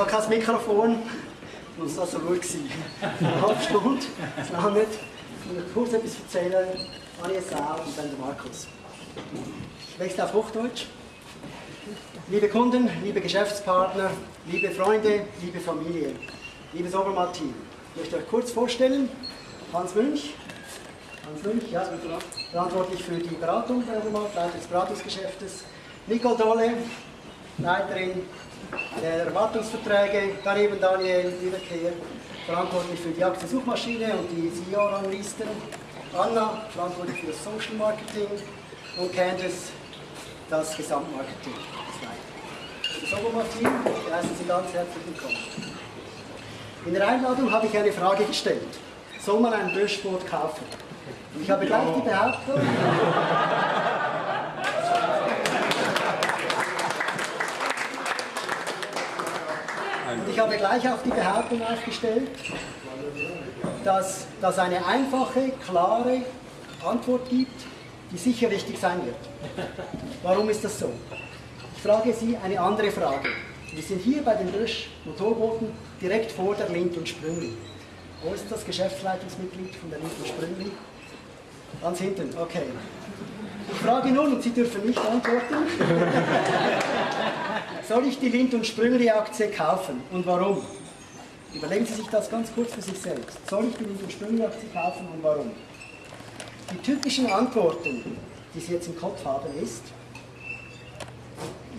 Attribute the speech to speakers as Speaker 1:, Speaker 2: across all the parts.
Speaker 1: Ich habe kein Mikrofon, muss so gut sein. Eine halbe Stunde, das nicht. Ich will kurz etwas erzählen. Annie Sau und dann der Markus. Ich wechsle auf Hochdeutsch. Liebe Kunden, liebe Geschäftspartner, liebe Freunde, liebe Familie, liebes Obermatt-Team. Ich möchte euch kurz vorstellen, Hans Münch, Hans Münch, ja, verantwortlich für die Beratung Leiter des Beratungsgeschäftes, Nicole Dolle, Leiterin der Wartungsverträge, daneben Daniel Wiederkehr, verantwortlich für die Aktiensuchmaschine und die CEO-Ranglisten, Anna, verantwortlich für das Social Marketing und Candice, das Gesamtmarketing. Das Obermartin, die heißen Sie ganz herzlich willkommen. In der Einladung habe ich eine Frage gestellt. Soll man ein Böschboot kaufen? Und ich habe gleich die Behauptung, Und ich habe gleich auch die Behauptung aufgestellt, dass das eine einfache, klare Antwort gibt, die sicher richtig sein wird. Warum ist das so? Ich frage Sie eine andere Frage. Wir sind hier bei den Rösch Motorbooten direkt vor der Lind und Sprüngli. Wo ist das Geschäftsleitungsmitglied von der Lind und Sprüngli? Ganz hinten, okay. Ich frage nun, und Sie dürfen nicht antworten, soll ich die Lind- und Sprüngli-Aktie kaufen und warum? Überlegen Sie sich das ganz kurz für sich selbst. Soll ich die Lind- und Sprüngli-Aktie kaufen und warum? Die typischen Antworten, die Sie jetzt im Kopf haben, ist,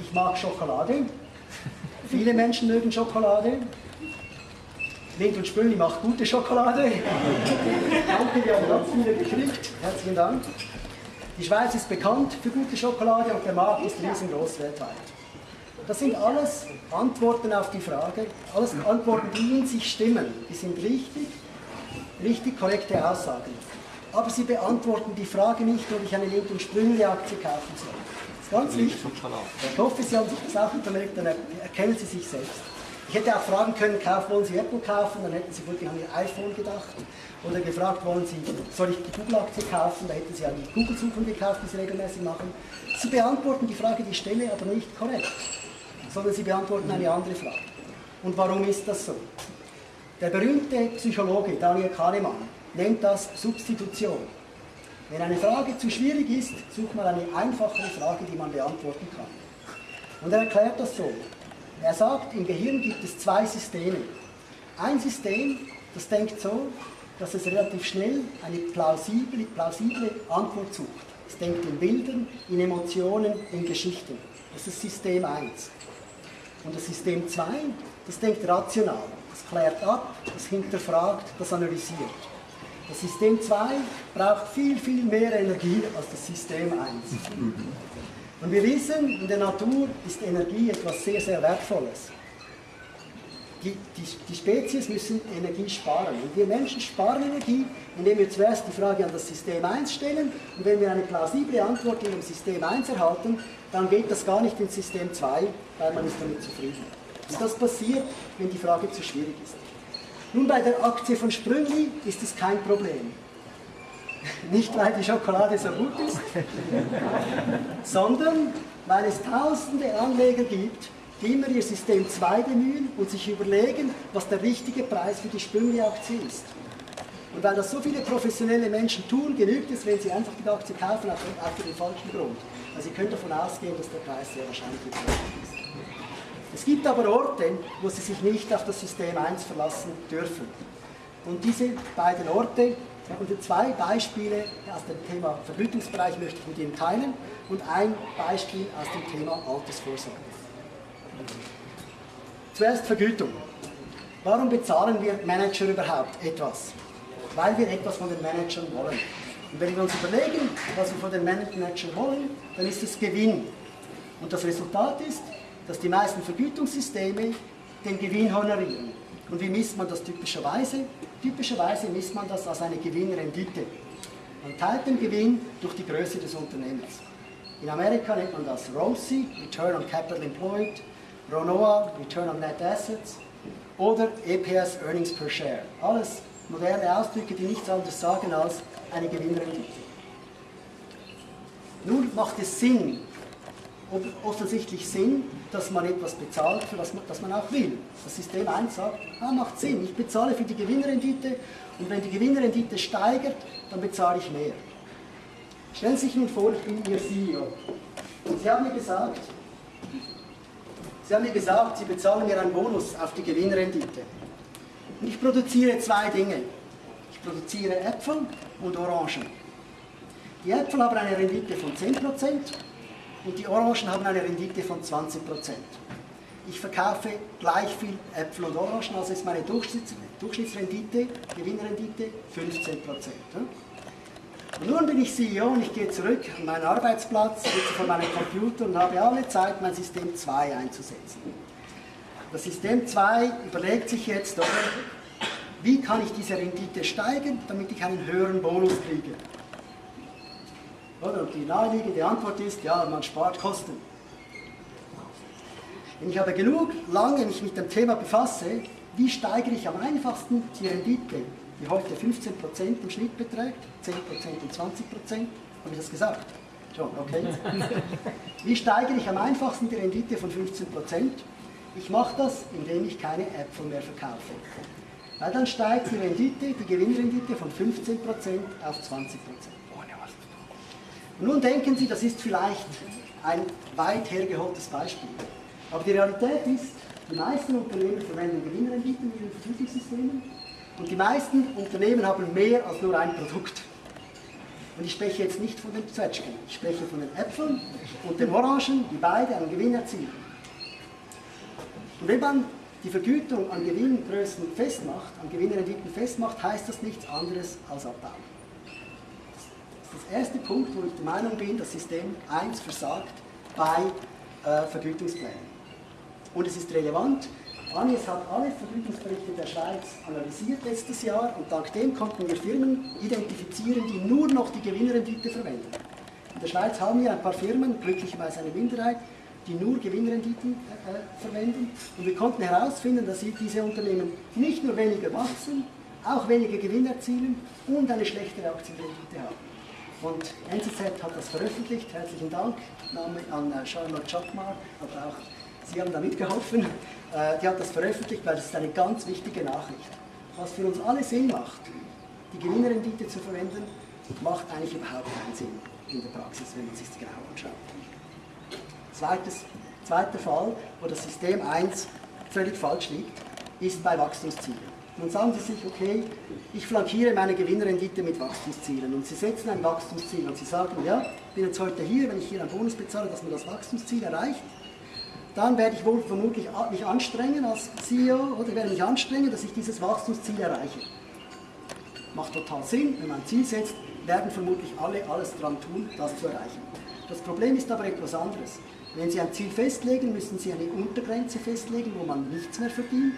Speaker 1: ich mag Schokolade. Viele Menschen mögen Schokolade. Lind und Sprüngli macht gute Schokolade. Danke, wir haben ganz viele gekriegt. Herzlichen Dank. Die Schweiz ist bekannt für gute Schokolade und der Markt ist riesengroß weltweit. Das sind alles Antworten auf die Frage, alles Antworten, die in sich stimmen. Die sind richtig, richtig korrekte Aussagen. Aber sie beantworten die Frage nicht, ob ich eine und Sprüngli-Aktie kaufen soll. Das ist ganz wichtig. Ich hoffe, Sie haben sich das auch überlegt, dann erkennen Sie sich selbst. Ich hätte auch fragen können, wollen Sie Apple kaufen? Dann hätten Sie wirklich an Ihr iPhone gedacht. Oder gefragt, wollen Sie, soll ich die Google-Aktie kaufen? Da hätten Sie an die Google-Suchen gekauft, die Sie regelmäßig machen. Sie beantworten die Frage, die ich stelle, aber nicht korrekt. Sondern Sie beantworten eine andere Frage. Und warum ist das so? Der berühmte Psychologe Daniel Kahnemann nennt das Substitution. Wenn eine Frage zu schwierig ist, sucht man eine einfachere Frage, die man beantworten kann. Und er erklärt das so. Er sagt, im Gehirn gibt es zwei Systeme. Ein System, das denkt so, dass es relativ schnell eine plausible, plausible Antwort sucht. Es denkt in Bildern, in Emotionen, in Geschichten. Das ist System 1. Und das System 2, das denkt rational. Das klärt ab, das hinterfragt, das analysiert. Das System 2 braucht viel, viel mehr Energie als das System 1. Und wir wissen, in der Natur ist Energie etwas sehr, sehr Wertvolles. Die, die, die, Spezies müssen Energie sparen. Und wir Menschen sparen Energie, indem wir zuerst die Frage an das System 1 stellen. Und wenn wir eine plausible Antwort in dem System 1 erhalten, dann geht das gar nicht ins System 2, weil man ist damit zufrieden. Und das passiert, wenn die Frage zu schwierig ist. Nun, bei der Aktie von Sprüngli ist es kein Problem. Nicht, weil die Schokolade so gut ist, sondern weil es tausende Anleger gibt, die immer ihr System 2 bemühen und sich überlegen, was der richtige Preis für die Sprüngli-Aktie ist. Und weil das so viele professionelle Menschen tun, genügt es, wenn sie einfach die Aktie kaufen, auch für den falschen Grund. Also Sie können davon ausgehen, dass der Preis sehr wahrscheinlich ist. Es gibt aber Orte, wo Sie sich nicht auf das System 1 verlassen dürfen. Und diese beiden Orte und zwei Beispiele aus dem Thema Vergütungsbereich möchte ich mit Ihnen teilen und ein Beispiel aus dem Thema Altersvorsorge. Zuerst Vergütung. Warum bezahlen wir Manager überhaupt etwas? Weil wir etwas von den Managern wollen. Und wenn wir uns überlegen, was wir von den Managern wollen, dann ist es Gewinn. Und das Resultat ist, dass die meisten Vergütungssysteme den Gewinn honorieren. Und wie misst man das typischerweise? Typischerweise misst man das als eine Gewinnrendite. Man teilt den Gewinn durch die Größe des Unternehmens. In Amerika nennt man das ROCE, Return on Capital Employed, RONOA, Return on Net Assets oder EPS, Earnings per Share. Alles moderne Ausdrücke, die nichts anderes sagen als eine Gewinnrendite. Nun macht es Sinn, offensichtlich Sinn, dass man etwas bezahlt, für das man, das man auch will. Das System 1 sagt, ah, macht Sinn, ich bezahle für die Gewinnrendite und wenn die Gewinnrendite steigert, dann bezahle ich mehr. Stellen Sie sich nun vor, ich bin Ihr CEO. Und Sie haben mir gesagt, Sie haben mir gesagt, Sie bezahlen mir einen Bonus auf die Gewinnrendite. Und ich produziere zwei Dinge. Ich produziere Äpfel und Orangen. Die Äpfel haben eine Rendite von 10% und die Orangen haben eine Rendite von 20%. Ich verkaufe gleich viel Äpfel und Orangen, also ist meine Durchschnitts Durchschnittsrendite, Gewinnrendite 15%. Und nun bin ich CEO und ich gehe zurück an meinen Arbeitsplatz, sitze vor meinem Computer und habe alle Zeit, mein System 2 einzusetzen. Das System 2 überlegt sich jetzt, wie kann ich diese Rendite steigern, damit ich einen höheren Bonus kriege. Oder? Und die naheliegende Antwort ist, ja, man spart Kosten. Wenn ich aber genug lange mich mit dem Thema befasse, wie steigere ich am einfachsten die Rendite, die heute 15% im Schnitt beträgt, 10% und 20%, habe ich das gesagt? Schon, okay. Wie steigere ich am einfachsten die Rendite von 15%? Ich mache das, indem ich keine Äpfel mehr verkaufe. Weil dann steigt die Rendite, die Gewinnrendite von 15% auf 20%. Nun denken Sie, das ist vielleicht ein weit hergeholtes Beispiel. Aber die Realität ist, die meisten Unternehmen verwenden Gewinnrenditen in ihren Vergütungssystemen und die meisten Unternehmen haben mehr als nur ein Produkt. Und ich spreche jetzt nicht von den Zwetschgen, ich spreche von den Äpfeln und den Orangen, die beide einen Gewinn erzielen. Und wenn man die Vergütung an Gewinngrößen festmacht, an Gewinnrenditen festmacht, heißt das nichts anderes als Abbauen. Das erste Punkt, wo ich der Meinung bin, das System 1 versagt bei äh, Vergütungsplänen. Und es ist relevant, Agnes hat alle Vergütungsberichte der Schweiz analysiert letztes Jahr und dank dem konnten wir Firmen identifizieren, die nur noch die Gewinnrendite verwenden. In der Schweiz haben wir ein paar Firmen, glücklicherweise eine Minderheit, die nur Gewinnrenditen äh, verwenden. Und wir konnten herausfinden, dass diese Unternehmen nicht nur weniger wachsen, auch weniger Gewinn erzielen und eine schlechtere Aktienrendite haben. Und NZZ hat das veröffentlicht. Herzlichen Dank an äh, Charlotte Chapmar, aber auch Sie haben da mitgeholfen. Äh, die hat das veröffentlicht, weil das ist eine ganz wichtige Nachricht. Was für uns alle Sinn macht, die Gewinnrendite zu verwenden, macht eigentlich überhaupt keinen Sinn in der Praxis, wenn man sich das genau anschaut. Zweites, zweiter Fall, wo das System 1 völlig falsch liegt, ist bei Wachstumszielen. Nun sagen Sie sich, okay, ich flankiere meine Gewinnrendite mit Wachstumszielen und Sie setzen ein Wachstumsziel und Sie sagen, ja, ich bin jetzt heute hier, wenn ich hier einen Bonus bezahle, dass man das Wachstumsziel erreicht, dann werde ich wohl vermutlich mich anstrengen als CEO oder werde mich anstrengen, dass ich dieses Wachstumsziel erreiche. Macht total Sinn, wenn man ein Ziel setzt, werden vermutlich alle alles daran tun, das zu erreichen. Das Problem ist aber etwas anderes. Wenn Sie ein Ziel festlegen, müssen Sie eine Untergrenze festlegen, wo man nichts mehr verdient,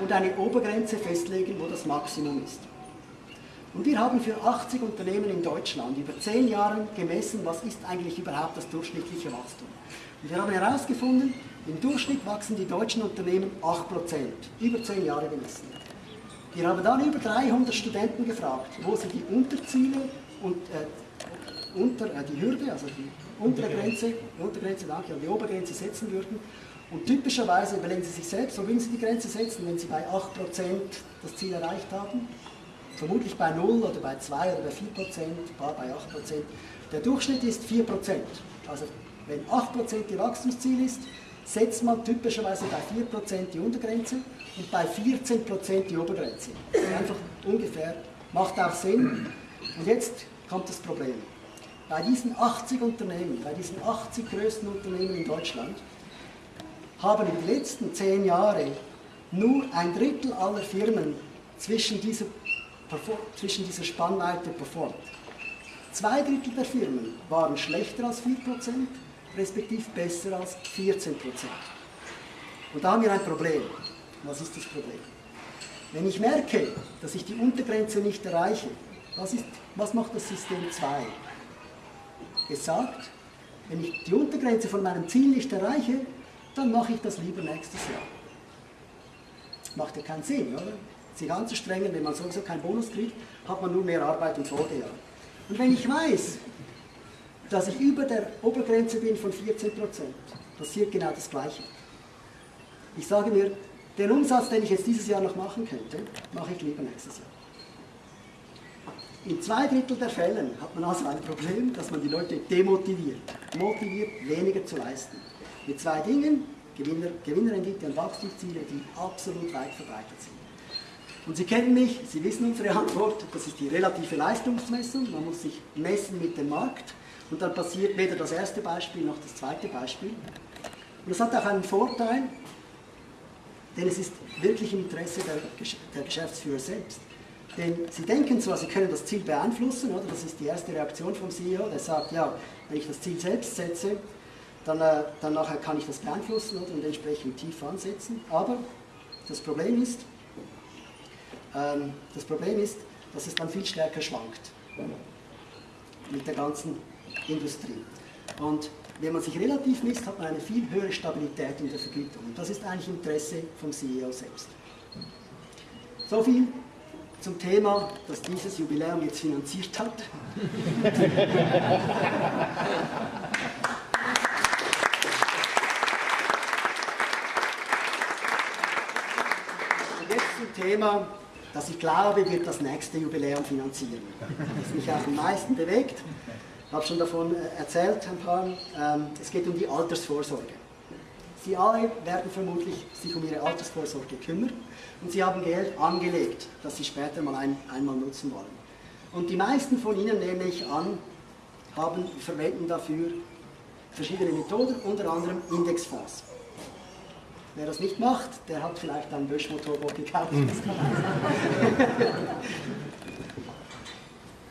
Speaker 1: und eine Obergrenze festlegen, wo das Maximum ist. Und wir haben für 80 Unternehmen in Deutschland über 10 Jahre gemessen, was ist eigentlich überhaupt das durchschnittliche Wachstum. Und wir haben herausgefunden, im Durchschnitt wachsen die deutschen Unternehmen 8%, über 10 Jahre gemessen. Wir haben dann über 300 Studenten gefragt, wo sie die Unterziele und äh, unter, äh, die Hürde, also die untere Grenze, die Untergrenze, danke, die Obergrenze setzen würden. Und typischerweise überlegen Sie sich selbst, wo würden Sie die Grenze setzen, wenn Sie bei 8% das Ziel erreicht haben? Vermutlich bei 0 oder bei 2 oder bei 4%, ein paar bei 8%. Der Durchschnitt ist 4%. Also wenn 8% Ihr Wachstumsziel ist, setzt man typischerweise bei 4% die Untergrenze und bei 14% die Obergrenze. Einfach ungefähr, macht auch Sinn. Und jetzt kommt das Problem. Bei diesen 80 Unternehmen, bei diesen 80 größten Unternehmen in Deutschland, haben in den letzten 10 Jahren nur ein Drittel aller Firmen zwischen dieser, zwischen dieser Spannweite performt. Zwei Drittel der Firmen waren schlechter als 4%, respektive besser als 14 Prozent. Und da haben wir ein Problem. Was ist das Problem? Wenn ich merke, dass ich die Untergrenze nicht erreiche, was, ist, was macht das System 2? Es sagt, wenn ich die Untergrenze von meinem Ziel nicht erreiche, dann mache ich das lieber nächstes Jahr. Macht ja keinen Sinn, oder? Sich anzustrengen, wenn man sowieso keinen Bonus kriegt, hat man nur mehr Arbeit im Folgejahr. Und wenn ich weiß, dass ich über der Obergrenze bin von 14%, passiert genau das Gleiche. Ich sage mir, den Umsatz, den ich jetzt dieses Jahr noch machen könnte, mache ich lieber nächstes Jahr. In zwei Drittel der Fällen hat man also ein Problem, dass man die Leute demotiviert, motiviert, weniger zu leisten. Mit zwei Dingen, Gewinner, Gewinnrendite und Wachstumsziele, die absolut weit verbreitet sind. Und Sie kennen mich, Sie wissen unsere Antwort, das ist die relative Leistungsmessung, man muss sich messen mit dem Markt und dann passiert weder das erste Beispiel noch das zweite Beispiel. Und das hat auch einen Vorteil, denn es ist wirklich im Interesse der, der Geschäftsführer selbst. Denn sie denken zwar, sie können das Ziel beeinflussen, oder? das ist die erste Reaktion vom CEO, der sagt, ja, wenn ich das Ziel selbst setze, dann, äh, dann nachher kann ich das beeinflussen und entsprechend tief ansetzen. Aber das Problem ist, ähm, das Problem ist, dass es dann viel stärker schwankt mit der ganzen Industrie. Und wenn man sich relativ misst, hat man eine viel höhere Stabilität in der Vergütung. Und das ist eigentlich Interesse vom CEO selbst. So viel zum Thema, das dieses Jubiläum jetzt finanziert hat. Und jetzt zum Thema, das ich glaube, wird das nächste Jubiläum finanzieren. Das mich auch am meisten bewegt. Ich habe schon davon äh, erzählt ein paar. Ähm, es geht um die Altersvorsorge. Sie alle werden vermutlich sich um ihre Altersvorsorge kümmern und sie haben Geld angelegt, das sie später mal ein, einmal nutzen wollen. Und die meisten von Ihnen, nehme ich an, haben, verwenden dafür verschiedene Methoden, unter anderem Indexfonds. Wer das nicht macht, der hat vielleicht ein Böschmotorboot gekauft. Mhm.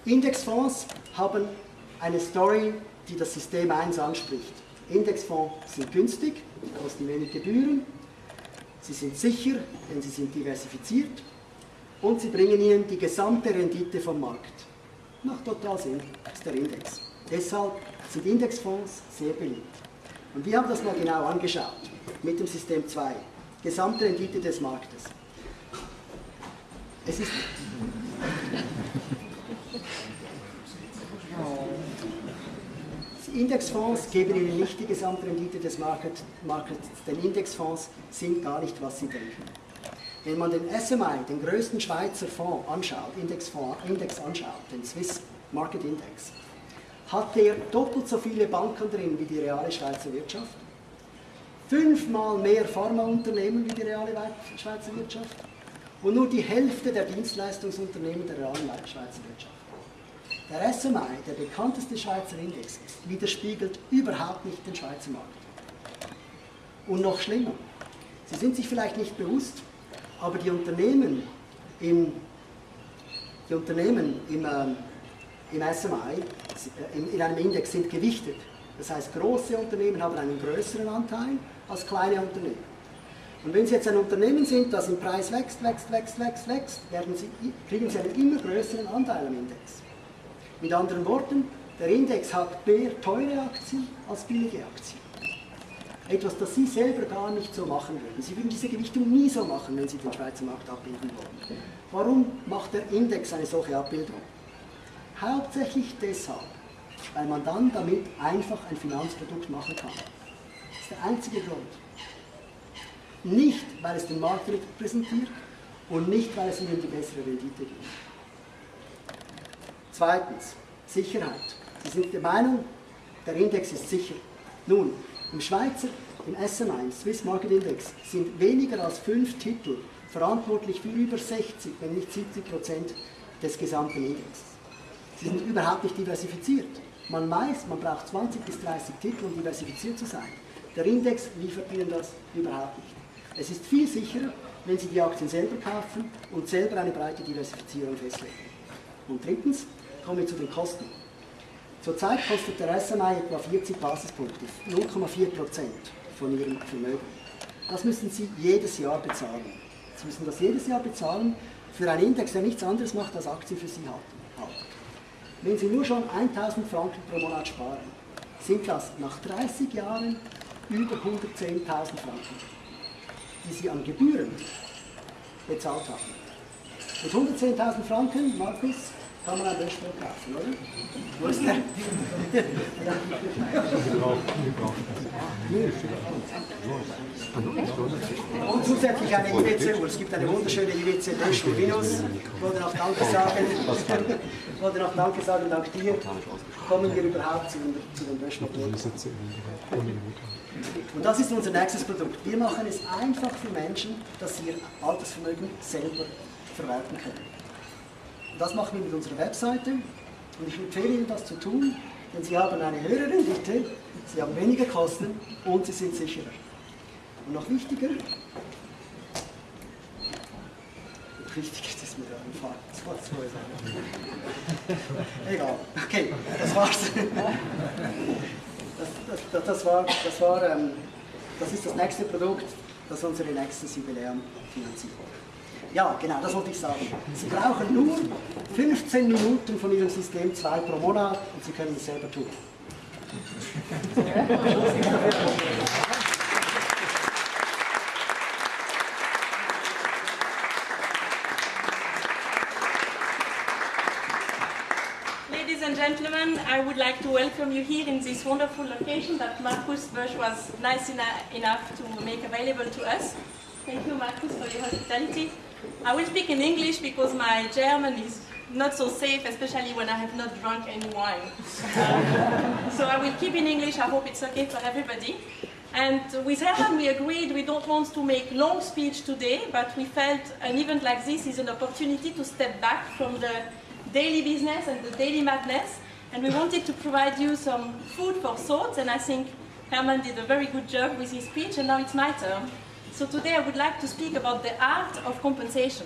Speaker 1: Indexfonds haben eine Story, die das System 1 anspricht. Indexfonds sind günstig, kosten wenig Gebühren, sie sind sicher, denn sie sind diversifiziert und sie bringen Ihnen die gesamte Rendite vom Markt. Macht total Sinn, ist der Index. Deshalb sind Indexfonds sehr beliebt. Und wir haben das mal genau angeschaut mit dem System 2. Gesamtrendite des Marktes. Es ist Indexfonds geben Ihnen nicht die Gesamtrendite des Markets, denn Indexfonds sind gar nicht, was Sie denken. Wenn man den SMI, den größten Schweizer Fonds anschaut, Indexfonds, Index anschaut, den Swiss Market Index, hat der doppelt so viele Banken drin wie die reale Schweizer Wirtschaft, fünfmal mehr Pharmaunternehmen wie die reale Schweizer Wirtschaft und nur die Hälfte der Dienstleistungsunternehmen der realen Schweizer Wirtschaft. Der SMI, der bekannteste Schweizer Index, widerspiegelt überhaupt nicht den Schweizer Markt. Und noch schlimmer, Sie sind sich vielleicht nicht bewusst, aber die Unternehmen im, die Unternehmen im, ähm, im SMI, in einem Index sind gewichtet. Das heißt, große Unternehmen haben einen größeren Anteil als kleine Unternehmen. Und wenn Sie jetzt ein Unternehmen sind, das im Preis wächst, wächst, wächst, wächst, wächst, Sie, kriegen Sie einen immer größeren Anteil am Index. Mit anderen Worten, der Index hat mehr teure Aktien als billige Aktien. Etwas, das Sie selber gar nicht so machen würden. Sie würden diese Gewichtung nie so machen, wenn Sie den Schweizer Markt abbilden wollen. Warum macht der Index eine solche Abbildung? Hauptsächlich deshalb, weil man dann damit einfach ein Finanzprodukt machen kann. Das ist der einzige Grund. Nicht, weil es den Markt repräsentiert und nicht, weil es Ihnen die bessere Rendite gibt. Zweitens, Sicherheit. Sie sind der Meinung, der Index ist sicher. Nun, im Schweizer, im SMI, Swiss Market Index, sind weniger als fünf Titel verantwortlich für über 60, wenn nicht 70 Prozent des gesamten Indexes. Sie sind überhaupt nicht diversifiziert. Man weiß, man braucht 20 bis 30 Titel, um diversifiziert zu sein. Der Index liefert Ihnen das überhaupt nicht. Es ist viel sicherer, wenn Sie die Aktien selber kaufen und selber eine breite Diversifizierung festlegen. Und drittens, kommen wir zu den Kosten. Zurzeit kostet der SMI etwa 40 Basispunkte, 0,4 Prozent von Ihrem Vermögen. Das müssen Sie jedes Jahr bezahlen. Sie müssen das jedes Jahr bezahlen für einen Index, der nichts anderes macht, als Aktien für Sie halten. Wenn Sie nur schon 1000 Franken pro Monat sparen, sind das nach 30 Jahren über 110.000 Franken, die Sie an Gebühren bezahlt haben. Mit 110.000 Franken, Markus, kann man ein Löschbuch kaufen, oder? Wo ist der? Und zusätzlich eine IWC-Uhr. Es gibt eine wunderschöne IWC Lösch und Windows. Ich Danke sagen. Ich wollte noch Danke sagen, dank dir kommen wir überhaupt zu den, zu den Löschmethoden. Und das ist unser nächstes Produkt. Wir machen es einfach für Menschen, dass sie ihr Altersvermögen selber verwalten können. Und das machen wir mit unserer Webseite. Und ich empfehle Ihnen, das zu tun, denn Sie haben eine höhere Rendite, Sie haben weniger Kosten und Sie sind sicherer. Und noch wichtiger, wichtig ist es mir da im Zu Egal. Okay, das war's. Das, das, das, war, das, war ähm, das ist das nächste Produkt, das unsere nächstes Jubiläum finanziert. Ja, genau, das wollte ich sagen. Sie brauchen nur 15 Minuten von Ihrem System 2 pro Monat und Sie können es selber tun.
Speaker 2: I would like to welcome you here in this wonderful location that Markus Bösch was nice enough to make available to us. Thank you, Markus, for your hospitality. I will speak in English because my German is not so safe, especially when I have not drunk any wine. So I will keep in English, I hope it's okay for everybody. And with Herman we agreed we don't want to make long speech today, but we felt an event like this is an opportunity to step back from the daily business and the daily madness, and we wanted to provide you some food for thought, and I think Herman did a very good job with his speech, and now it's my turn. So today I would like to speak about the art of compensation.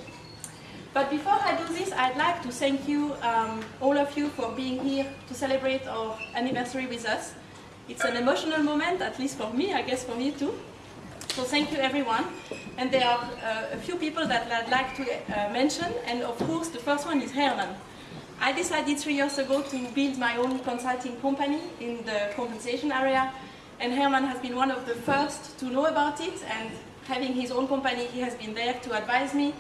Speaker 2: But before I do this, I'd like to thank you, um, all of you, for being here to celebrate our anniversary with us. It's an emotional moment, at least for me, I guess for you too. So thank you everyone. And there are uh, a few people that I'd like to uh, mention, and of course the first one is Herman. I decided three years ago to build my own consulting company in the compensation area, and Herman has been one of the first to know about it and having his own company, he has been there to advise me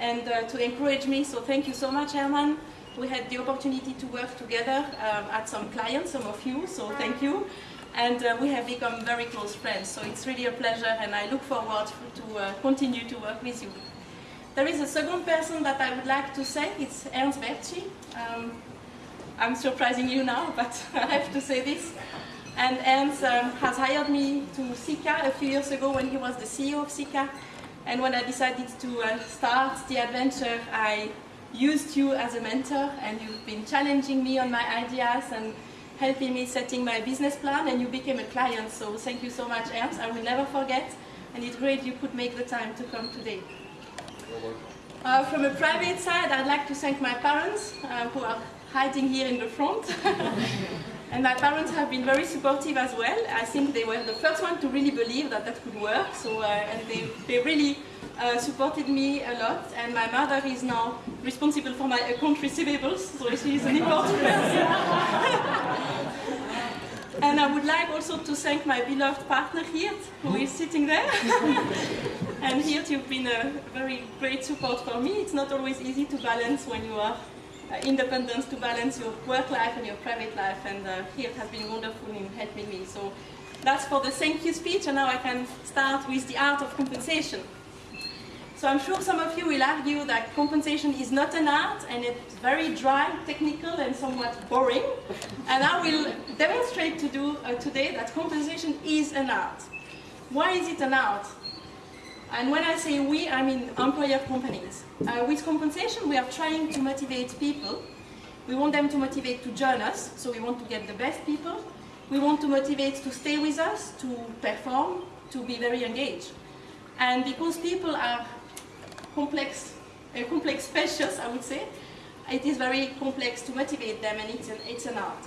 Speaker 2: and uh, to encourage me. So thank you so much, Herman. We had the opportunity to work together um, at some clients, some of you, so thank you. And uh, we have become very close friends, so it's really a pleasure and I look forward to uh, continue to work with you. There is a second person that I would like to say, it's Ernst Bertschi. Um, I'm surprising you now, but I have to say this. And Ernst um, has hired me to Sika a few years ago when he was the CEO of Sika. And when I decided to uh, start the adventure, I used you as a mentor and you've been challenging me on my ideas and helping me setting my business plan and you became a client. So thank you so much, Ernst. I will never forget. And it's great you could make the time to come today. Uh, from a private side, I'd like to thank my parents uh, who are hiding here in the front. And my parents have been very supportive as well. I think they were the first one to really believe that that could work. So, uh, and they, they really uh, supported me a lot. And my mother is now responsible for my account receivables, so she is an important person. and I would like also to thank my beloved partner Hirt, who is sitting there. and Hirt, you've been a very great support for me. It's not always easy to balance when you are uh, independence to balance your work life and your private life and uh, has been wonderful in helping me. So that's for the thank you speech and now I can start with the art of compensation. So I'm sure some of you will argue that compensation is not an art and it's very dry, technical and somewhat boring. And I will demonstrate to do uh, today that compensation is an art. Why is it an art? And when I say we, I mean employer companies. Uh, with compensation, we are trying to motivate people. We want them to motivate to join us, so we want to get the best people. We want to motivate to stay with us, to perform, to be very engaged. And because people are complex, uh, complex species, I would say, it is very complex to motivate them and it's an, it's an art.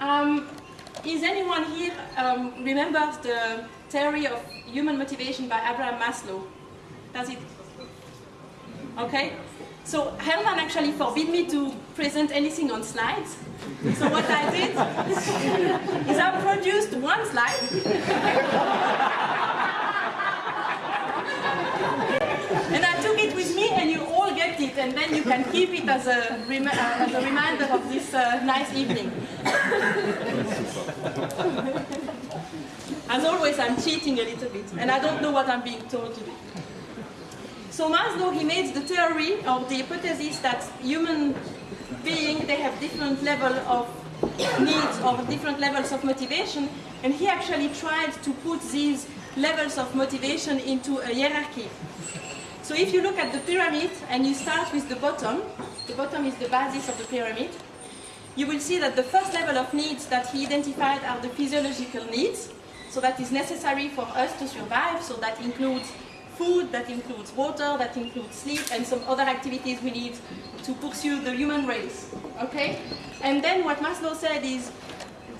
Speaker 2: Um, is anyone here um, remembers the theory of human motivation by Abraham Maslow? Does it? Okay. So Herman actually forbid me to present anything on slides. So what I did is I produced one slide. and I took it with me and you all get it and then you can keep it as a, rem uh, as a reminder of this uh, nice evening. as always, I'm cheating a little bit, and I don't know what I'm being told to do. So Maslow, he made the theory or the hypothesis that human beings, they have different level of needs or different levels of motivation, and he actually tried to put these levels of motivation into a hierarchy. So if you look at the pyramid and you start with the bottom, the bottom is the basis of the pyramid, you will see that the first level of needs that he identified are the physiological needs. So that is necessary for us to survive. So that includes food, that includes water, that includes sleep, and some other activities we need to pursue the human race. Okay? And then what Maslow said is,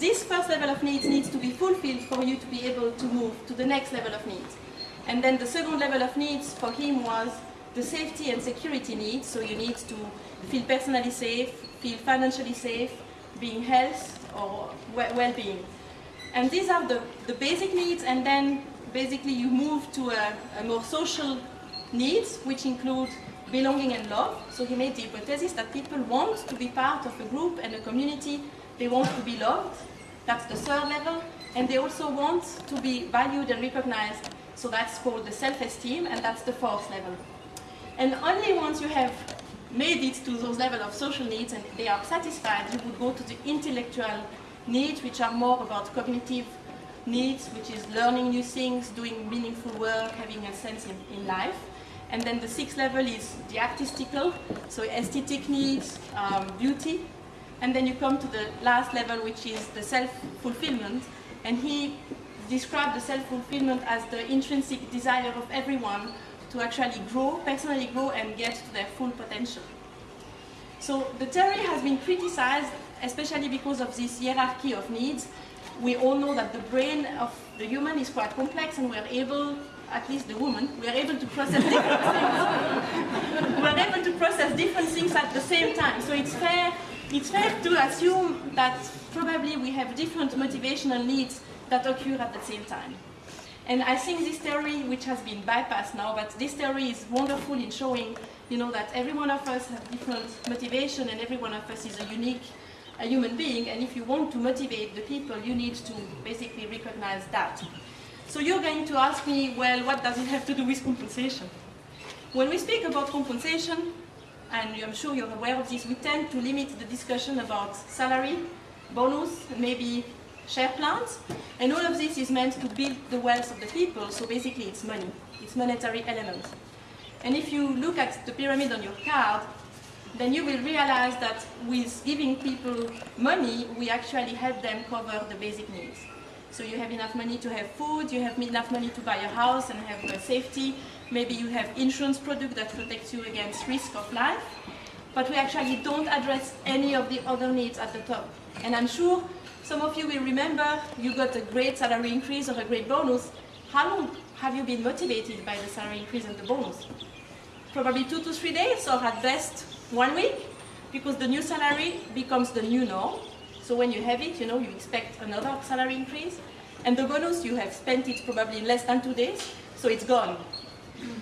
Speaker 2: this first level of needs needs to be fulfilled for you to be able to move to the next level of needs. And then the second level of needs for him was the safety and security needs. So you need to feel personally safe, feel financially safe, being health or well-being. And these are the, the basic needs and then basically you move to a, a more social needs which include belonging and love. So he made the hypothesis that people want to be part of a group and a community. They want to be loved. That's the third level. And they also want to be valued and recognized. So that's called the self-esteem, and that's the fourth level. And only once you have made it to those level of social needs and they are satisfied, you would go to the intellectual needs, which are more about cognitive needs, which is learning new things, doing meaningful work, having a sense in, in life. And then the sixth level is the artistical, so aesthetic needs, um, beauty. And then you come to the last level, which is the self-fulfillment. And he described the self-fulfillment as the intrinsic desire of everyone to actually grow, personally grow, and get to their full potential. So the theory has been criticized, especially because of this hierarchy of needs. We all know that the brain of the human is quite complex, and we are able, at least the woman, we are able to process different things. we are able to process different things at the same time. So it's fair, it's fair to assume that probably we have different motivational needs that occur at the same time. And I think this theory, which has been bypassed now, but this theory is wonderful in showing, you know, that every one of us has different motivation and every one of us is a unique a human being. And if you want to motivate the people, you need to basically recognize that. So you're going to ask me, well, what does it have to do with compensation? When we speak about compensation, and I'm sure you're aware of this, we tend to limit the discussion about salary, bonus, maybe share plans. And all of this is meant to build the wealth of the people, so basically it's money, it's monetary element. And if you look at the pyramid on your card, then you will realize that with giving people money, we actually help them cover the basic needs. So you have enough money to have food, you have enough money to buy a house and have safety, maybe you have insurance product that protects you against risk of life, but we actually don't address any of the other needs at the top. And I'm sure some of you will remember you got a great salary increase or a great bonus. How long have you been motivated by the salary increase and the bonus? Probably two to three days, or at best one week, because the new salary becomes the new norm. So when you have it, you know, you expect another salary increase. And the bonus, you have spent it probably in less than two days, so it's gone.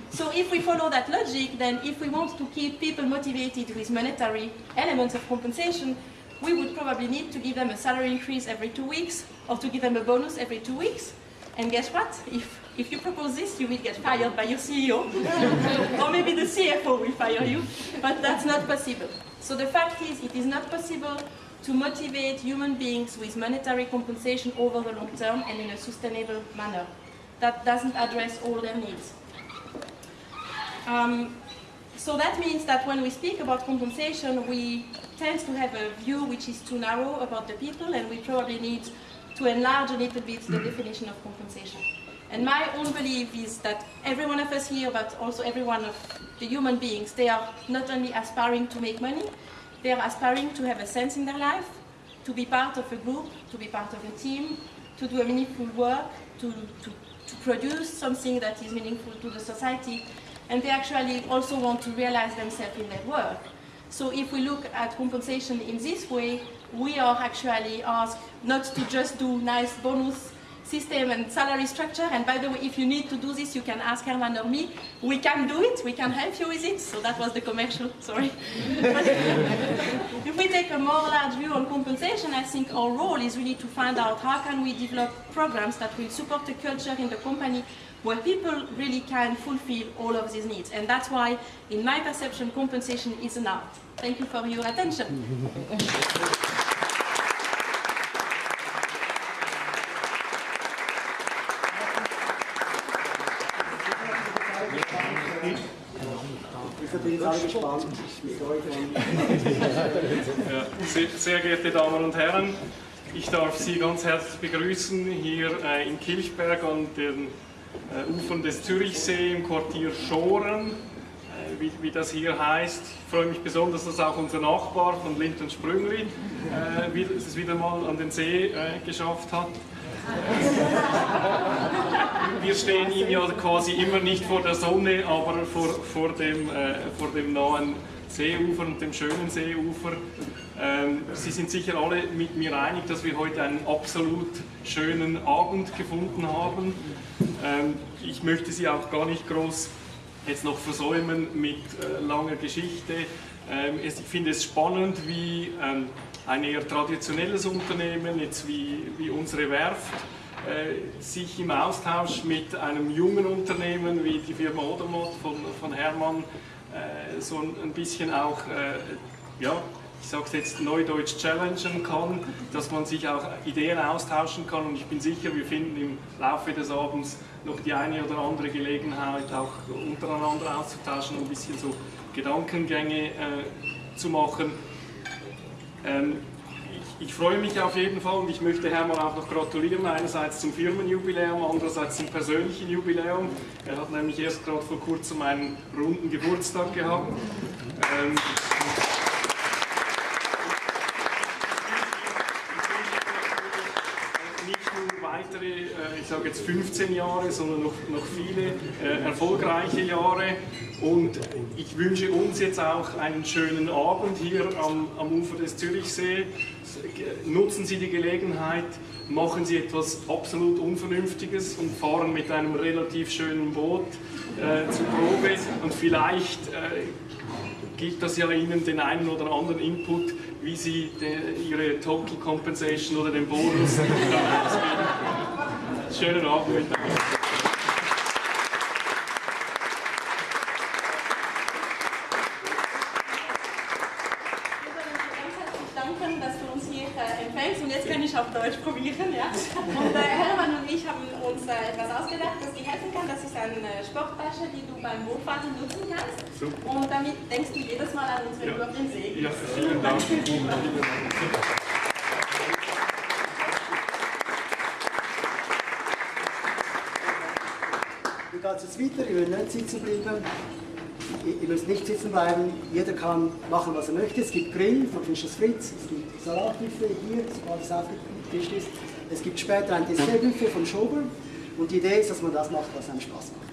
Speaker 2: So if we follow that logic, then if we want to keep people motivated with monetary elements of compensation, we would probably need to give them a salary increase every two weeks or to give them a bonus every two weeks. And guess what? If, if you propose this, you will get fired by your CEO. or maybe the CFO will fire you. But that's not possible. So the fact is, it is not possible to motivate human beings with monetary compensation over the long term and in a sustainable manner. That doesn't address all their needs. Um, so that means that when we speak about compensation, we tend to have a view which is too narrow about the people, and we probably need to enlarge a little bit the definition of compensation. And my own belief is that every one of us here, but also every one of the human beings, they are not only aspiring to make money, they are aspiring to have a sense in their life, to be part of a group, to be part of a team, to do a meaningful work, to, to, to produce something that is meaningful to the society, and they actually also want to realize themselves in their work. So if we look at compensation in this way, we are actually asked not to just do nice bonus system and salary structure. And by the way, if you need to do this, you can ask Herman or me. We can do it, we can help you with it. So that was the commercial, sorry. if we take a more large view on compensation, I think our role is really to find out how can we develop programs that will support the culture in the company where people really can fulfill all of these needs. And that's why, in my perception, compensation is an art. Thank you for your attention.
Speaker 1: jetzt alle gespannt, mit euch
Speaker 3: Ja, sehr, sehr geehrte Damen und Herren, ich darf Sie ganz herzlich begrüßen hier äh, in Kilchberg an den äh, Ufern des Zürichsee im Quartier Schoren, wie, wie, das hier heißt. Ich freue mich besonders, dass auch unser Nachbar von Lind und Sprüngli äh, es wieder mal an den See äh, geschafft hat. Wir stehen ihm ja quasi immer nicht vor der Sonne, aber vor, vor, dem, äh, vor dem nahen Seeufer und dem schönen Seeufer. Ähm, Sie sind sicher alle mit mir einig, dass wir heute einen absolut schönen Abend gefunden haben. Ähm, ich möchte Sie auch gar nicht groß jetzt noch versäumen mit äh, langer Geschichte. Ähm, ich finde es spannend, wie ähm, ein eher traditionelles Unternehmen, jetzt wie, wie unsere Werft, äh, sich im Austausch mit einem jungen Unternehmen wie die Firma Odermott von, von Hermann äh, so ein, ein, bisschen auch, äh, ja, ich sage es jetzt neudeutsch, challengen kann, dass man sich auch Ideen austauschen kann und ich bin sicher, wir finden im Laufe des Abends noch die eine oder andere Gelegenheit, auch untereinander auszutauschen, ein bisschen so Gedankengänge äh, zu machen. Ähm, ich, ich, freue mich auf jeden Fall und ich möchte Hermann auch noch gratulieren, einerseits zum Firmenjubiläum, andererseits zum persönlichen Jubiläum. Er hat nämlich erst gerade vor kurzem einen runden Geburtstag gehabt. Ähm, weitere, äh, ich sage jetzt 15 Jahre, sondern noch, noch viele äh, erfolgreiche Jahre. Und ich wünsche uns jetzt auch einen schönen Abend hier am, am Ufer des Zürichsee. Nutzen Sie die Gelegenheit, machen Sie etwas absolut Unvernünftiges und fahren mit einem relativ schönen Boot äh, zur Probe und vielleicht äh, gibt das ja Ihnen den einen oder anderen Input, wie Sie de, Ihre Total Compensation oder den Bonus Schönen Abend miteinander.
Speaker 2: auf Deutsch probieren. Ja? Und äh, Hermann und ich haben uns äh, etwas ausgedacht, das dir helfen kann. Das ist eine Sporttasche, die du beim Bootfahren nutzen kannst. Super. Und damit denkst du jedes Mal an uns, wenn ja. du auf den See.
Speaker 3: Ja, vielen Dank.
Speaker 1: geht es weiter? Ihr wollt nicht sitzen bleiben. Ihr müsst nicht sitzen bleiben. Jeder kann machen, was er möchte. Es gibt Grill von Fischers Fritz, es gibt Salatbuffet hier, so alles aufgetischt ist. Es gibt später ein Dessertbuffet von Schober. Und die Idee ist, dass man das macht, was einem Spaß macht.